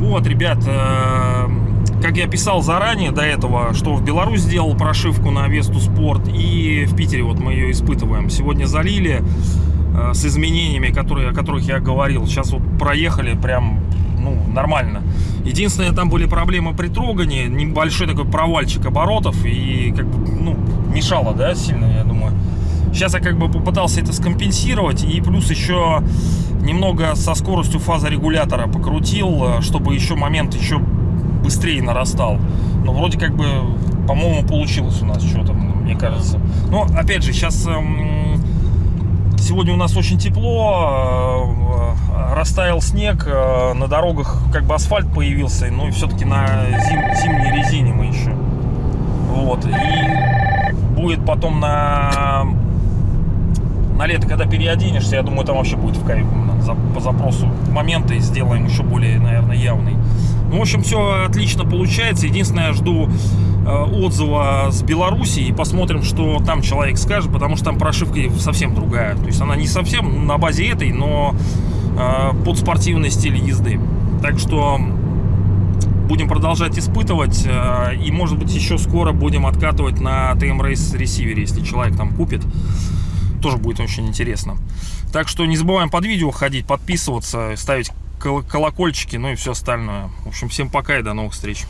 Вот, ребят, э, как я писал заранее до этого, что в Беларусь сделал прошивку на Весту Спорт, и в Питере вот мы ее испытываем. Сегодня залили э, с изменениями, которые, о которых я говорил. Сейчас вот проехали прям ну, нормально. Единственное, там были проблемы при трогании, небольшой такой провальчик оборотов, и как бы, ну, мешало, да, сильно, я думаю. Сейчас я как бы попытался это скомпенсировать, и плюс еще немного со скоростью фазорегулятора покрутил, чтобы еще момент еще быстрее нарастал. Но вроде как бы, по-моему, получилось у нас что-то, мне кажется. Но, опять же, сейчас... Эм, сегодня у нас очень тепло, э, растаял снег, э, на дорогах как бы асфальт появился, ну и все-таки на зим, зимней резине мы еще. Вот, и будет потом на на лето, когда переоденешься, я думаю, там вообще будет в кайф. По запросу моменты сделаем еще более, наверное, явный. Ну, в общем, все отлично получается. Единственное, я жду э, отзыва с Беларуси и посмотрим, что там человек скажет, потому что там прошивка совсем другая. То есть она не совсем на базе этой, но под спортивный стиль езды. Так что будем продолжать испытывать э, и может быть еще скоро будем откатывать на TM Race ресивере, если человек там купит тоже будет очень интересно. Так что не забываем под видео ходить, подписываться, ставить колокольчики, ну и все остальное. В общем, всем пока и до новых встреч.